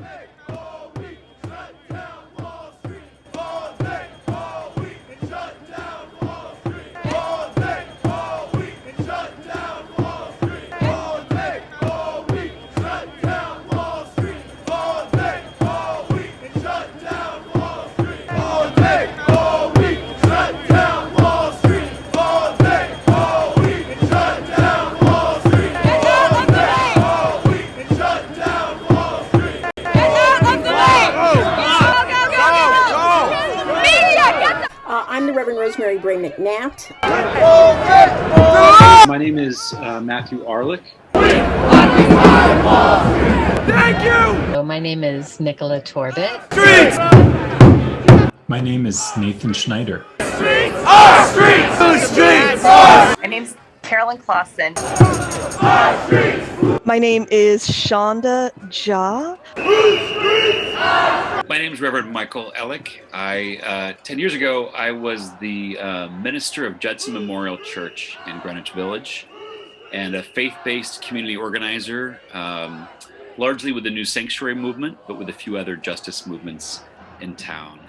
Uh, is Nicola Torbett. My name is Nathan Schneider. My name's Carolyn Clausen. My name is Shonda Ja. My name is Reverend Michael Ellick. I uh, ten years ago I was the uh, minister of Judson Memorial Church in Greenwich Village, and a faith-based community organizer, um, largely with the New Sanctuary movement, but with a few other justice movements in town.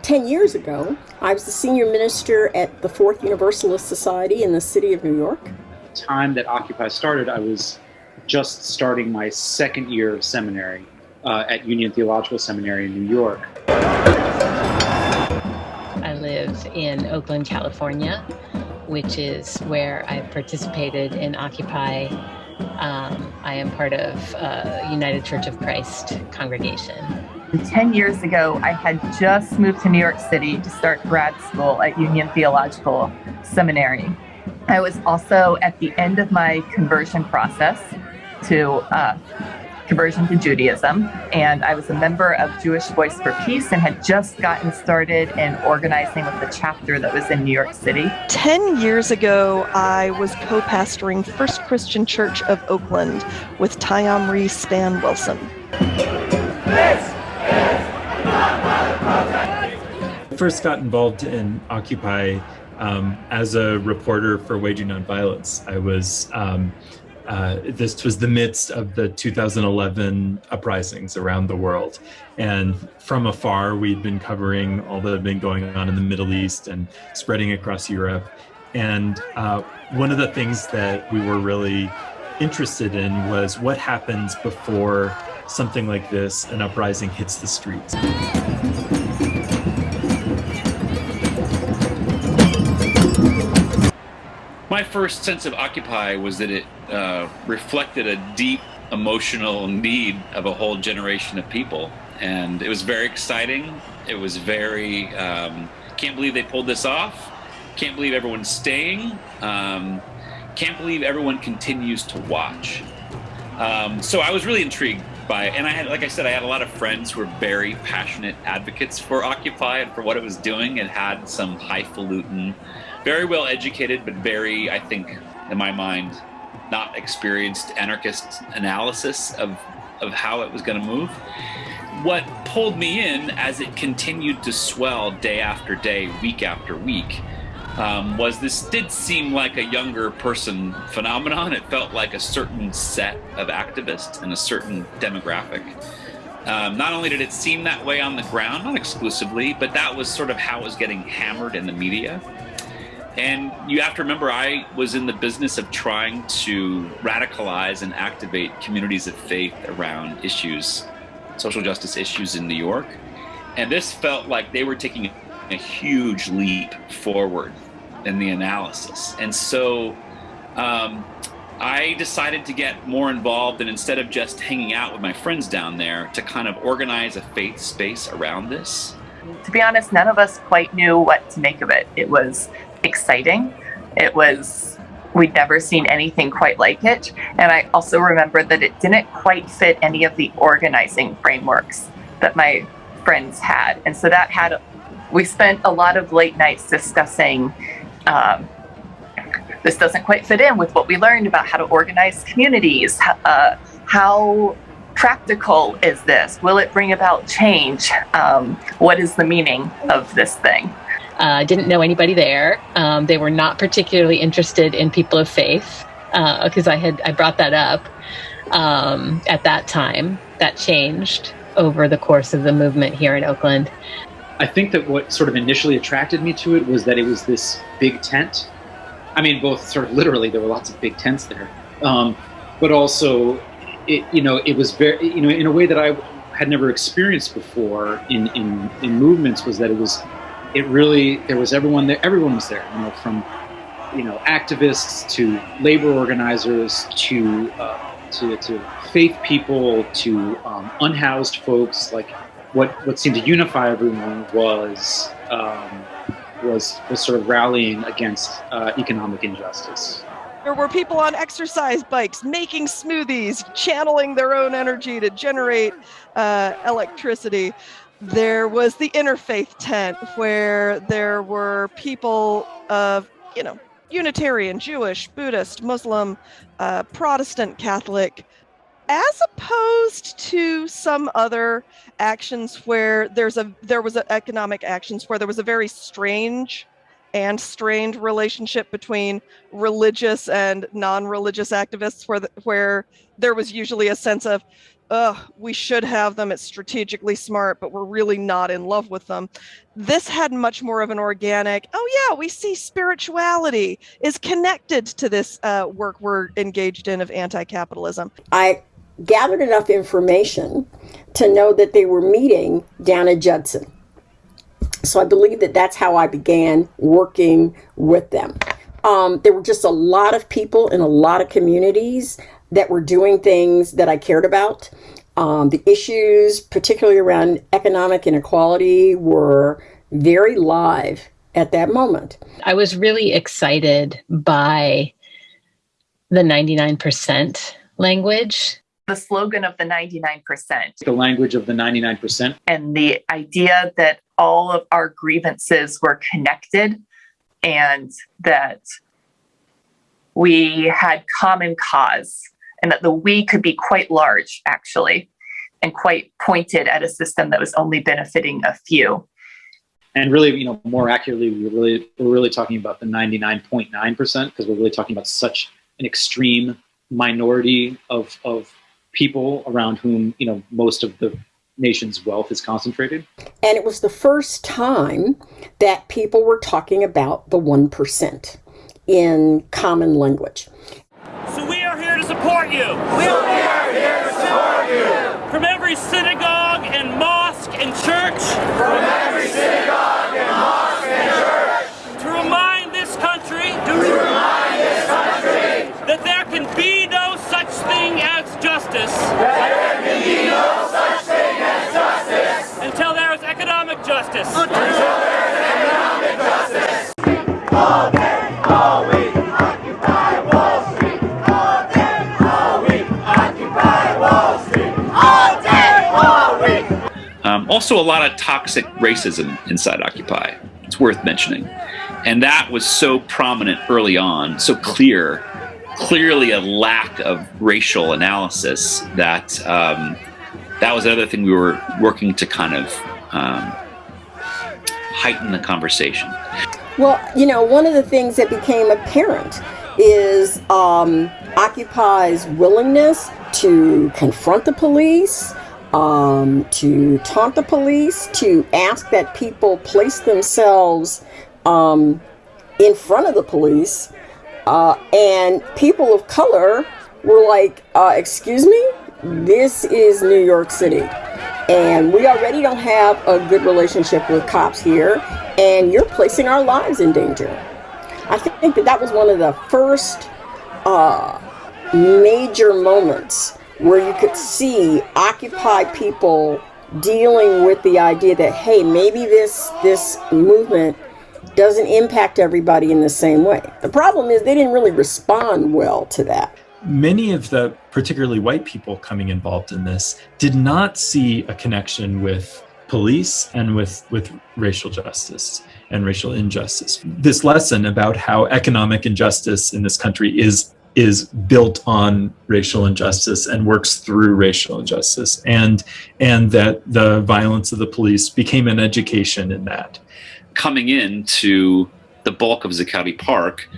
Ten years ago, I was the senior minister at the Fourth Universalist Society in the city of New York. At the time that Occupy started, I was just starting my second year of seminary uh, at Union Theological Seminary in New York. I live in Oakland, California, which is where I've participated in Occupy. Um, I am part of uh, United Church of Christ congregation. 10 years ago, I had just moved to New York City to start grad school at Union Theological Seminary. I was also at the end of my conversion process to uh, conversion to Judaism, and I was a member of Jewish Voice for Peace and had just gotten started in organizing with the chapter that was in New York City. 10 years ago, I was co pastoring First Christian Church of Oakland with Tyomri Span Wilson. I first got involved in Occupy um, as a reporter for Waging Nonviolence. I was, um, uh, this was the midst of the 2011 uprisings around the world. And from afar, we'd been covering all that had been going on in the Middle East and spreading across Europe. And uh, one of the things that we were really interested in was what happens before something like this, an uprising hits the streets. My first sense of Occupy was that it uh, reflected a deep emotional need of a whole generation of people. And it was very exciting. It was very, um, can't believe they pulled this off. Can't believe everyone's staying. Um, can't believe everyone continues to watch. Um, so I was really intrigued by it. And I had, like I said, I had a lot of friends who were very passionate advocates for Occupy and for what it was doing. It had some highfalutin, very well educated, but very, I think, in my mind, not experienced anarchist analysis of, of how it was going to move. What pulled me in as it continued to swell day after day, week after week, um, was this did seem like a younger person phenomenon. It felt like a certain set of activists and a certain demographic. Um, not only did it seem that way on the ground, not exclusively, but that was sort of how it was getting hammered in the media. And you have to remember, I was in the business of trying to radicalize and activate communities of faith around issues, social justice issues in New York. And this felt like they were taking a huge leap forward in the analysis. And so um, I decided to get more involved and instead of just hanging out with my friends down there, to kind of organize a faith space around this. To be honest, none of us quite knew what to make of it. It was exciting. It was, we'd never seen anything quite like it. And I also remember that it didn't quite fit any of the organizing frameworks that my friends had. And so that had, we spent a lot of late nights discussing um, this doesn't quite fit in with what we learned about how to organize communities. Uh, how practical is this? Will it bring about change? Um, what is the meaning of this thing? I uh, didn't know anybody there. Um, they were not particularly interested in people of faith because uh, I had I brought that up um, at that time. that changed over the course of the movement here in Oakland. I think that what sort of initially attracted me to it was that it was this big tent. I mean, both sort of literally, there were lots of big tents there, um, but also, it, you know, it was very, you know, in a way that I had never experienced before in, in, in movements was that it was, it really, there was everyone there, everyone was there, you know, from, you know, activists to labor organizers to, uh, to, to faith people to um, unhoused folks, like what what seemed to unify everyone was um, was was sort of rallying against uh, economic injustice. There were people on exercise bikes making smoothies, channeling their own energy to generate uh, electricity. There was the interfaith tent where there were people of, you know, Unitarian, Jewish, Buddhist, Muslim, uh, Protestant, Catholic, as opposed to some other actions where there's a there was a economic actions where there was a very strange and strained relationship between religious and non-religious activists where the, where there was usually a sense of Ugh, we should have them. It's strategically smart, but we're really not in love with them. This had much more of an organic, oh, yeah, we see spirituality is connected to this uh, work we're engaged in of anti capitalism. I gathered enough information to know that they were meeting down at Judson. So I believe that that's how I began working with them. Um, there were just a lot of people in a lot of communities that were doing things that I cared about. Um, the issues, particularly around economic inequality, were very live at that moment. I was really excited by the 99% language the slogan of the 99%. The language of the 99%. And the idea that all of our grievances were connected and that we had common cause and that the we could be quite large, actually, and quite pointed at a system that was only benefiting a few. And really, you know, more accurately, we're really we're really talking about the 99.9 percent because we're really talking about such an extreme minority of of people around whom you know most of the nation's wealth is concentrated. And it was the first time that people were talking about the 1% in common language. So we are here to support you. We are here to support you. From every synagogue and mosque and church. From every synagogue and mosque and church. To remind this country. To remind this country. That there can be no such thing as justice. There can be no such thing as justice. Until there is economic justice. Until there is economic justice. All day, all week, occupy Wall Street. All day, all week, occupy Wall Street. All day, all week. Um, also, a lot of toxic racism inside Occupy. It's worth mentioning. And that was so prominent early on, so clear clearly a lack of racial analysis that um, that was another thing we were working to kind of um, heighten the conversation. Well, you know, one of the things that became apparent is um, Occupy's willingness to confront the police, um, to taunt the police, to ask that people place themselves um, in front of the police uh, and people of color were like, uh, excuse me, this is New York City. And we already don't have a good relationship with cops here, and you're placing our lives in danger. I think that that was one of the first uh, major moments where you could see Occupy people dealing with the idea that, hey, maybe this this movement doesn't impact everybody in the same way. The problem is they didn't really respond well to that. Many of the particularly white people coming involved in this did not see a connection with police and with, with racial justice and racial injustice. This lesson about how economic injustice in this country is is built on racial injustice and works through racial injustice and and that the violence of the police became an education in that coming into the bulk of Zuccotti Park,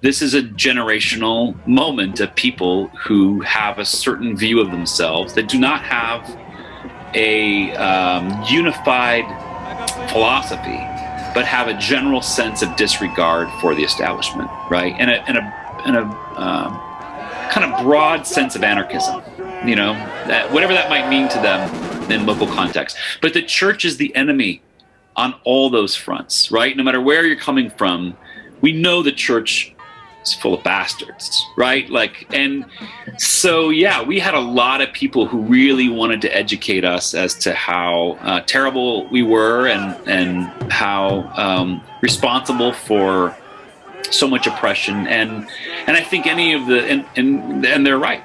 this is a generational moment of people who have a certain view of themselves that do not have a um, unified philosophy, but have a general sense of disregard for the establishment, right? And a, and a, and a um, kind of broad sense of anarchism, you know, that, whatever that might mean to them in local context. But the church is the enemy on all those fronts, right? No matter where you're coming from, we know the church is full of bastards, right? Like, and so, yeah, we had a lot of people who really wanted to educate us as to how uh, terrible we were and, and how um, responsible for so much oppression. And, and I think any of the, and, and, and they're right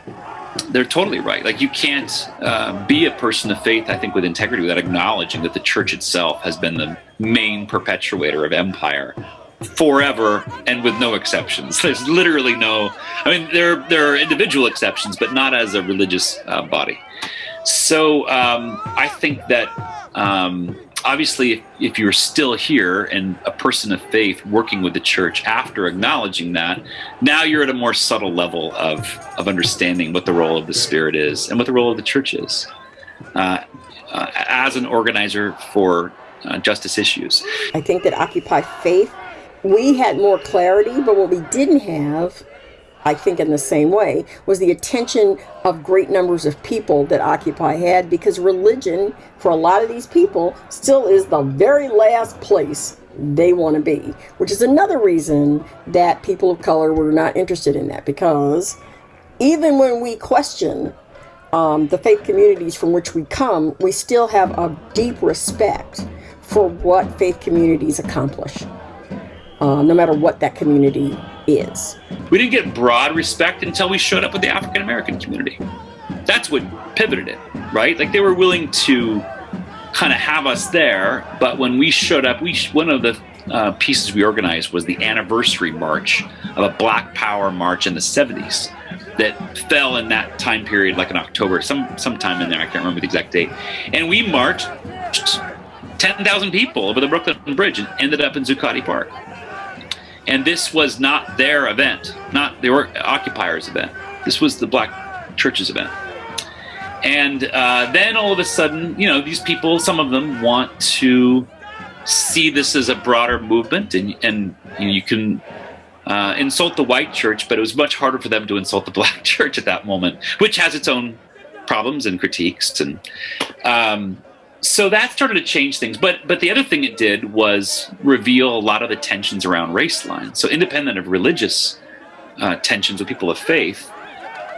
they're totally right. Like you can't uh, be a person of faith, I think, with integrity without acknowledging that the church itself has been the main perpetuator of empire forever and with no exceptions. There's literally no. I mean, there there are individual exceptions, but not as a religious uh, body. So um, I think that. Um, obviously, if, you're still here and a person of faith working with the church after acknowledging that, now you're at a more subtle level of, of understanding what the role of the Spirit is and what the role of the church is uh, uh, as an organizer for uh, justice issues. I think that Occupy Faith, we had more clarity, but what we didn't have I think in the same way, was the attention of great numbers of people that Occupy had because religion, for a lot of these people, still is the very last place they want to be, which is another reason that people of color were not interested in that because even when we question um, the faith communities from which we come, we still have a deep respect for what faith communities accomplish, uh, no matter what that community is. We didn't get broad respect until we showed up with the African American community. That's what pivoted it, right? Like they were willing to kind of have us there, but when we showed up, we one of the uh, pieces we organized was the anniversary march of a Black Power march in the 70s that fell in that time period, like in October, some sometime in there. I can't remember the exact date. And we marched 10,000 people over the Brooklyn Bridge and ended up in Zuccotti Park. And this was not their event, not the occupiers' event. This was the Black Church's event. And uh, then all of a sudden, you know, these people, some of them want to see this as a broader movement, and, and you, know, you can uh, insult the white church, but it was much harder for them to insult the black church at that moment, which has its own problems and critiques. And um, so that started to change things. But but the other thing it did was reveal a lot of the tensions around race lines. So independent of religious uh, tensions with people of faith,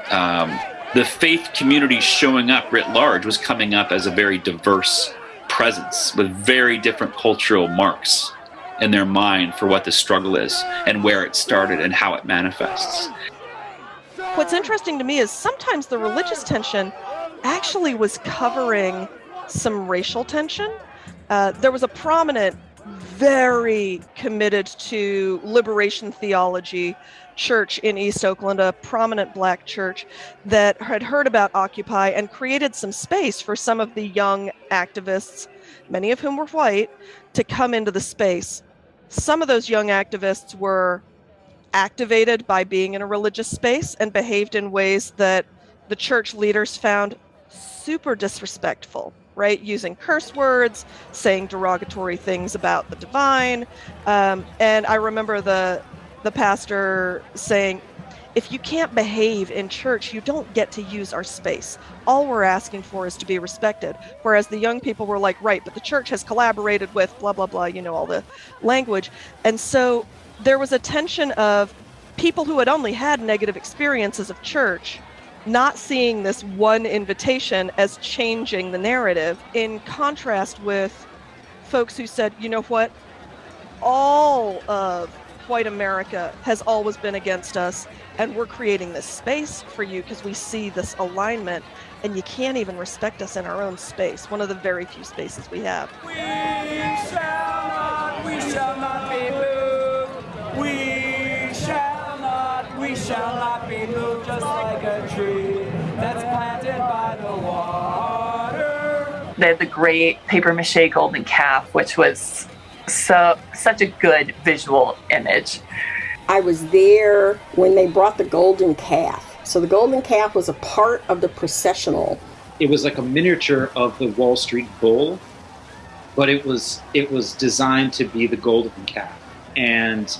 um, the faith community showing up writ large was coming up as a very diverse presence with very different cultural marks in their mind for what the struggle is and where it started and how it manifests. What's interesting to me is sometimes the religious tension actually was covering some racial tension. Uh, there was a prominent, very committed to liberation theology church in East Oakland, a prominent black church that had heard about Occupy and created some space for some of the young activists, many of whom were white, to come into the space. Some of those young activists were activated by being in a religious space and behaved in ways that the church leaders found super disrespectful right? Using curse words, saying derogatory things about the divine. Um, and I remember the the pastor saying, if you can't behave in church, you don't get to use our space. All we're asking for is to be respected. Whereas the young people were like, right, but the church has collaborated with blah, blah, blah, you know, all the language. And so there was a tension of people who had only had negative experiences of church not seeing this one invitation as changing the narrative in contrast with folks who said, you know what, all of white America has always been against us, and we're creating this space for you because we see this alignment, and you can't even respect us in our own space, one of the very few spaces we have. We shall not, we shall not be moved. We shall not, we shall not be moved just like tree that's planted by the water. They had the great paper mache golden calf, which was so such a good visual image. I was there when they brought the golden calf. So the golden calf was a part of the processional. It was like a miniature of the Wall Street Bull, but it was it was designed to be the golden calf. And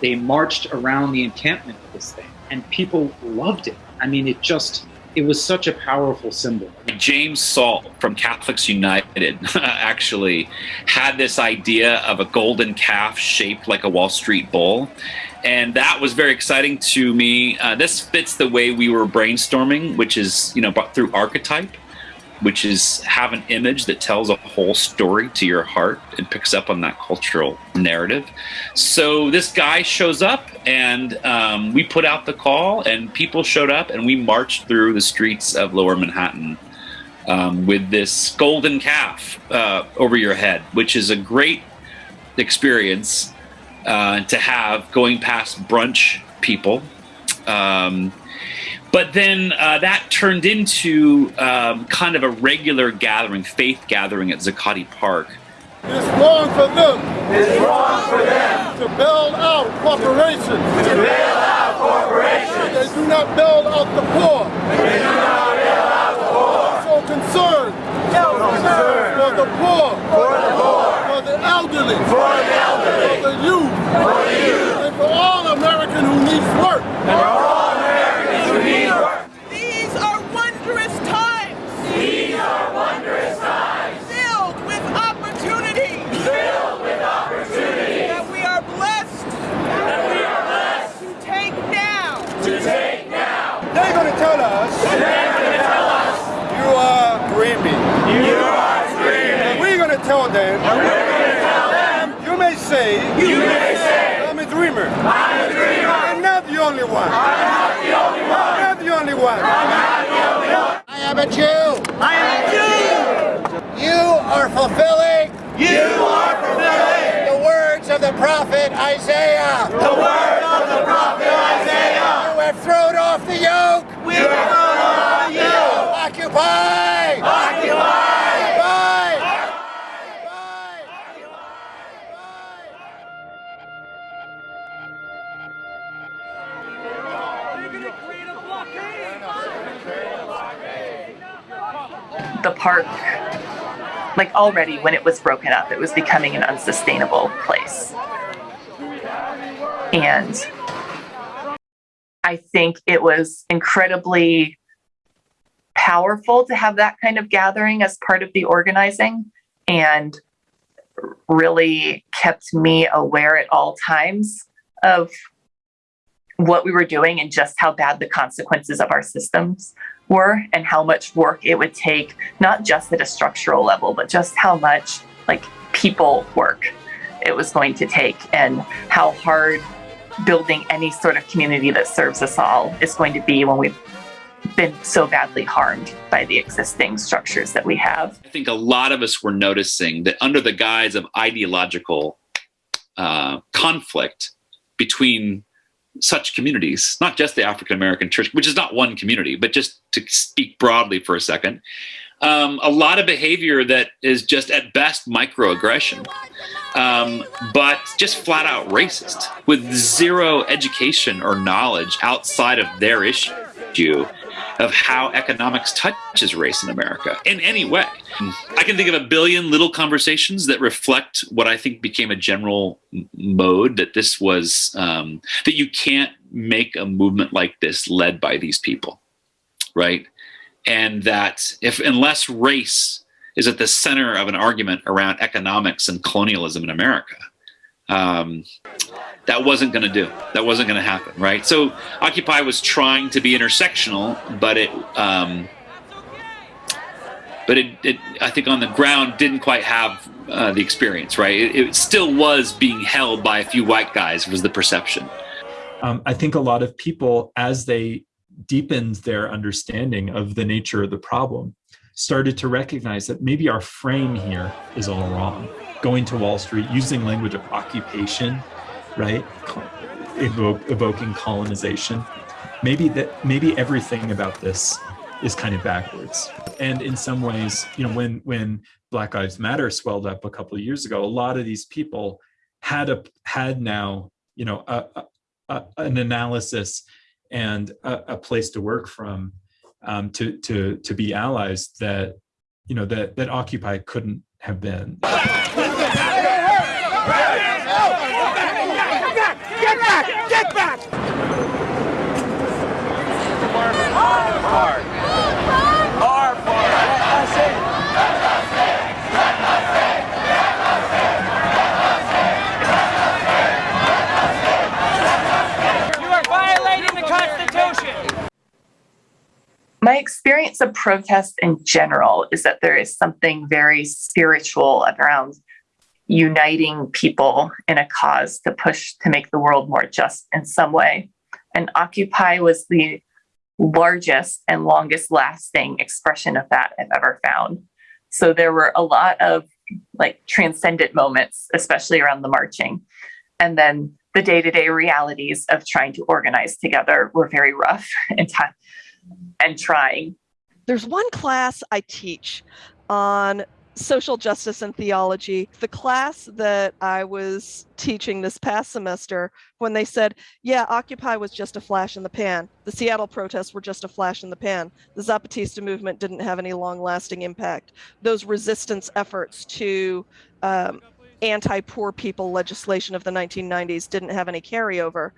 they marched around the encampment of this thing, and people loved it. I mean, it just it was such a powerful symbol. James Salt from Catholics United actually had this idea of a golden calf shaped like a Wall Street bull. And that was very exciting to me. Uh, this fits the way we were brainstorming, which is, you know, through archetype which is have an image that tells a whole story to your heart and picks up on that cultural narrative. So this guy shows up, and um, we put out the call, and people showed up, and we marched through the streets of Lower Manhattan um, with this golden calf uh, over your head, which is a great experience uh, to have going past brunch people. Um, but then uh, that turned into um, kind of a regular gathering, faith gathering at Zuccotti Park. It's wrong for them. It's wrong for them to bail out corporations. To bail out corporations. They do not bail out the poor. They do not bail out the poor. So concerned. So concerned. For the poor. For the poor. For the elderly. For the elderly. For the youth. For the youth. And for all American who needs work. And for all Americans who need work. These are wondrous times. These are wondrous times. Filled with opportunity. Filled with opportunity. That we are blessed. That we are blessed. To take now. To take now. They're going to tell us. They're going to tell us. You are dreaming. You are dreaming. And we're going to tell them. And we're going to tell them. You may say. You may say. I'm a dreamer. I'm a dreamer. I'm not the only one. I'm not the only one. I'm the only one. I'm not the only one. I am a Jew. I am a Jew. You are fulfilling. You are fulfilling. The words of the prophet Isaiah. The words like already when it was broken up, it was becoming an unsustainable place. And I think it was incredibly powerful to have that kind of gathering as part of the organizing and really kept me aware at all times of what we were doing and just how bad the consequences of our systems were and how much work it would take not just at a structural level but just how much like people work it was going to take and how hard building any sort of community that serves us all is going to be when we've been so badly harmed by the existing structures that we have. I think a lot of us were noticing that under the guise of ideological uh, conflict between such communities, not just the African American church, which is not one community, but just to speak broadly for a second, um, a lot of behavior that is just at best microaggression, um, but just flat out racist with zero education or knowledge outside of their issue of how economics touches race in America in any way. I can think of a billion little conversations that reflect what I think became a general mode that this was, um, that you can't make a movement like this led by these people, right? And that if, unless race is at the center of an argument around economics and colonialism in America, um, that wasn't going to do. That wasn't going to happen, right? So Occupy was trying to be intersectional, but it, um, but it, it, I think on the ground didn't quite have uh, the experience, right? It, it, still was being held by a few white guys was the perception. Um, I think a lot of people, as they deepened their understanding of the nature of the problem, started to recognize that maybe our frame here is all wrong. Going to Wall Street, using language of occupation, right? Evoke, evoking colonization. Maybe that maybe everything about this is kind of backwards. And in some ways, you know, when when Black Lives Matter swelled up a couple of years ago, a lot of these people had a had now, you know, a, a, an analysis and a, a, place to work from um, to to to be allies that you know that that Occupy couldn't have been. My experience of protest in general is that there is something very spiritual around uniting people in a cause to push to make the world more just in some way. And Occupy was the largest and longest lasting expression of that I've ever found. So there were a lot of like transcendent moments, especially around the marching. And then the day to day realities of trying to organize together were very rough and, and trying. There's one class I teach on social justice and theology. The class that I was teaching this past semester, when they said, yeah, Occupy was just a flash in the pan, the Seattle protests were just a flash in the pan, the Zapatista movement didn't have any long lasting impact. Those resistance efforts to um, anti poor people legislation of the 1990s didn't have any carryover.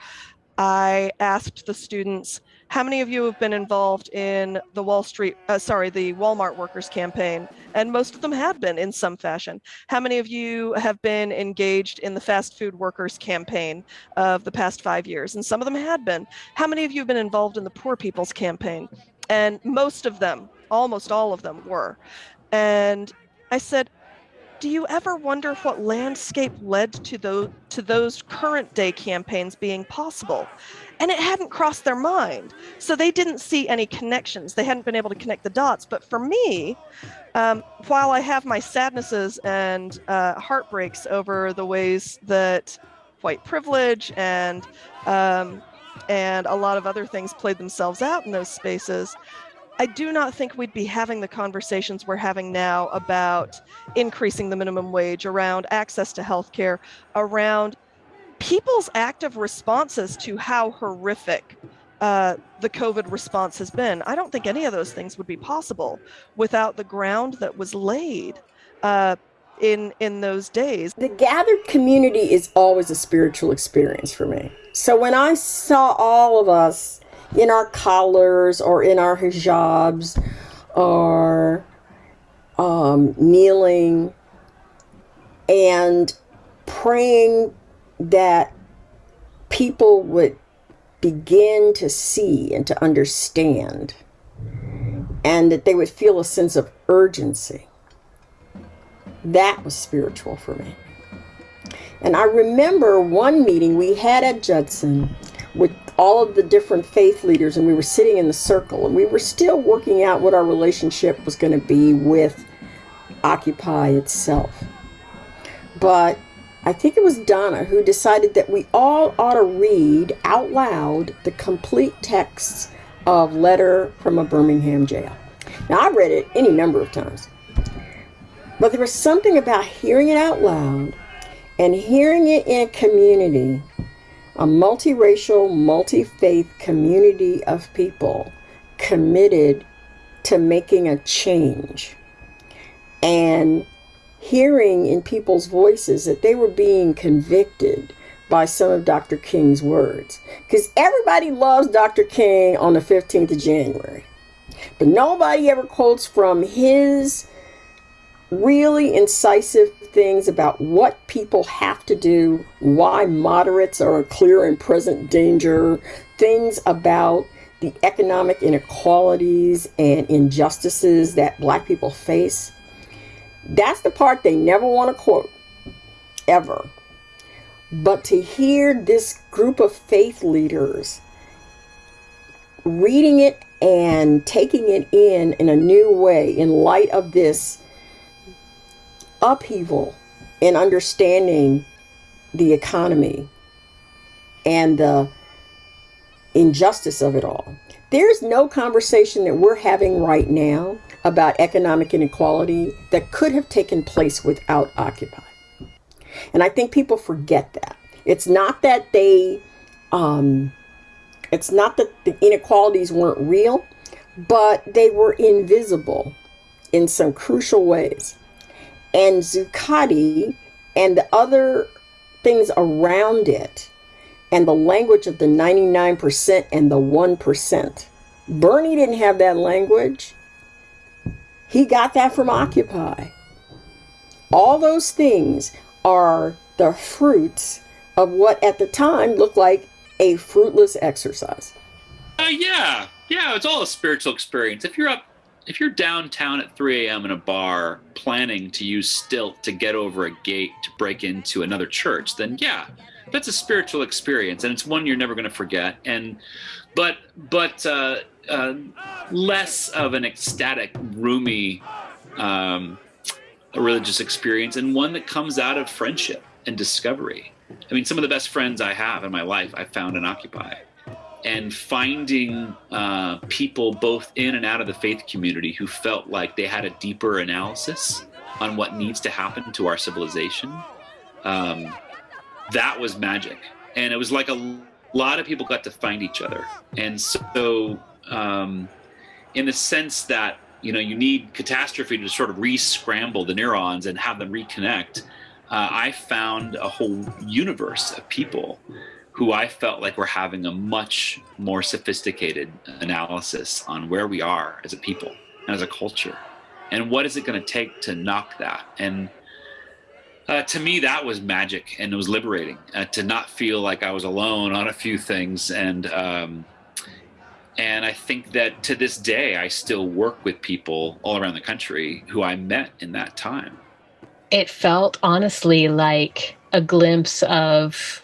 I asked the students, how many of you have been involved in the Wall Street, uh, sorry, the Walmart workers campaign? And most of them had been in some fashion. How many of you have been engaged in the fast food workers campaign of the past five years? And some of them had been. How many of you have been involved in the poor people's campaign? And most of them, almost all of them were. And I said, do you ever wonder what landscape led to those to those current day campaigns being possible? And it hadn't crossed their mind so they didn't see any connections. They hadn't been able to connect the dots. But for me um, while i have my sadnesses and uh, heartbreaks over the ways that white privilege and um, and a lot of other things played themselves out in those spaces I do not think we'd be having the conversations we're having now about increasing the minimum wage, around access to healthcare, around people's active responses to how horrific uh, the COVID response has been. I don't think any of those things would be possible without the ground that was laid. Uh, in in those days the gathered community is always a spiritual experience for me so when i saw all of us in our collars or in our hijabs or um, kneeling and praying that people would begin to see and to understand and that they would feel a sense of urgency. That was spiritual for me. And I remember one meeting we had at Judson with all of the different faith leaders and we were sitting in the circle and we were still working out what our relationship was going to be with Occupy itself. But I think it was Donna who decided that we all ought to read out loud the complete text of Letter from a Birmingham Jail. Now, I've read it any number of times, but there was something about hearing it out loud and hearing it in a community a multiracial, multi faith community of people committed to making a change and hearing in people's voices that they were being convicted by some of Dr. King's words. Because everybody loves Dr. King on the 15th of January, but nobody ever quotes from his really incisive things about what people have to do, why moderates are a clear and present danger, things about the economic inequalities and injustices that black people face. That's the part they never want to quote, ever. But to hear this group of faith leaders reading it and taking it in in a new way in light of this upheaval in understanding the economy and the injustice of it all. There's no conversation that we're having right now about economic inequality that could have taken place without Occupy. And I think people forget that. It's not that they um, it's not that the inequalities weren't real, but they were invisible in some crucial ways. And Zuccotti and the other things around it, and the language of the 99% and the 1%. Bernie didn't have that language. He got that from Occupy. All those things are the fruits of what at the time looked like a fruitless exercise. Uh, yeah, yeah, it's all a spiritual experience. If you're up, if you're downtown at 3 a.m. in a bar planning to use stilt to get over a gate to break into another church, then yeah, that's a spiritual experience, and it's one you're never going to forget. And but but uh, uh, less of an ecstatic, Rumi um, religious experience, and one that comes out of friendship and discovery. I mean, some of the best friends I have in my life I found in Occupy. And finding uh, people both in and out of the faith community who felt like they had a deeper analysis on what needs to happen to our civilization, um, that was magic. And it was like a lot of people got to find each other. And so, um, in the sense that you know you need catastrophe to sort of re-scramble the neurons and have them reconnect uh, I found a whole universe of people who I felt like were having a much more sophisticated analysis on where we are as a people and as a culture, and what is it going to take to knock that. And uh, to me, that was magic, and it was liberating uh, to not feel like I was alone on a few things. And um, and I think that to this day, I still work with people all around the country who I met in that time it felt honestly like a glimpse of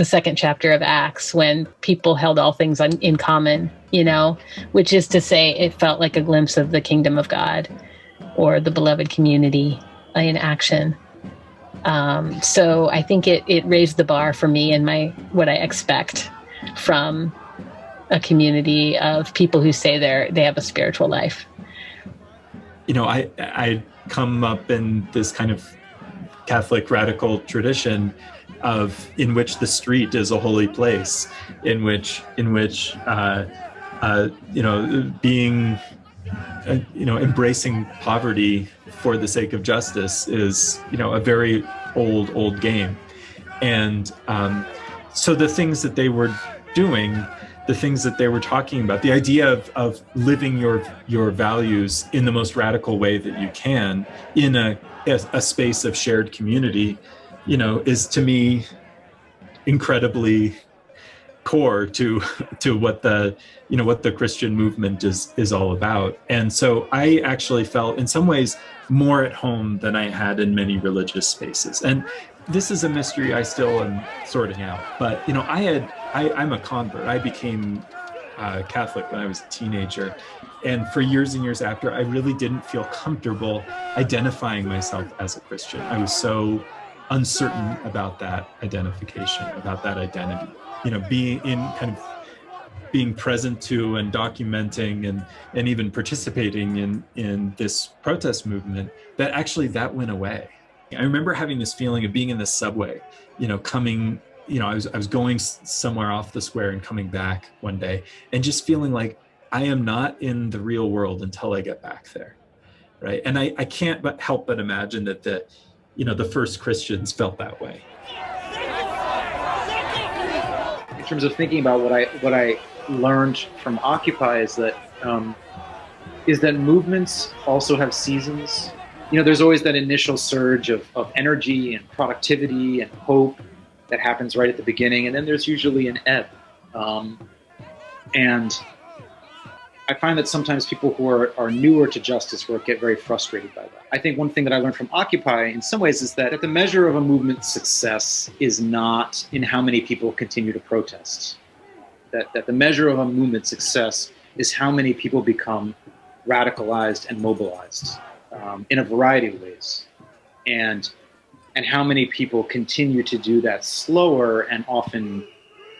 the second chapter of Acts when people held all things in common, you know, which is to say, it felt like a glimpse of the kingdom of God or the beloved community in action. Um, so I think it, it raised the bar for me and my what I expect from a community of people who say they're they have a spiritual life. You know, I I come up in this kind of Catholic radical tradition of in which the street is a holy place, in which in which uh, uh, you know being uh, you know embracing poverty for the sake of justice is you know a very old old game, and um, so the things that they were doing the things that they were talking about the idea of, of living your your values in the most radical way that you can in a, a, a space of shared community you know is to me incredibly core to to what the you know what the christian movement is is all about and so i actually felt in some ways more at home than i had in many religious spaces and this is a mystery i still am sorting out but you know i had I, I'm a convert. I became uh, Catholic when I was a teenager. And for years and years after, I really didn't feel comfortable identifying myself as a Christian. I was so uncertain about that identification, about that identity. You know, being in kind of being present to and documenting and and even participating in in this protest movement that actually that went away i remember having this feeling of being in the subway you know coming you know, I was I was going somewhere off the square and coming back one day, and just feeling like I am not in the real world until I get back there, right? And I I can't but help but imagine that the, you know, the first Christians felt that way. In terms of thinking about what I what I learned from Occupy is that um, is that movements also have seasons. You know, there's always that initial surge of, of energy and productivity and hope that happens right at the beginning, and then there's usually an ebb. Um, and I find that sometimes people who are, are newer to justice work get very frustrated by that. I think one thing that I learned from Occupy in some ways is that, that the measure of a movement's success is not in how many people continue to protest. That, that the measure of a movement's success is how many people become radicalized and mobilized um, in a variety of ways. And and how many people continue to do that slower and often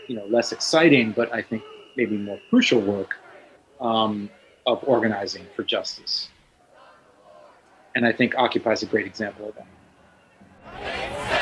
you know less exciting but i think maybe more crucial work um, of organizing for justice. And i think occupy is a great example of that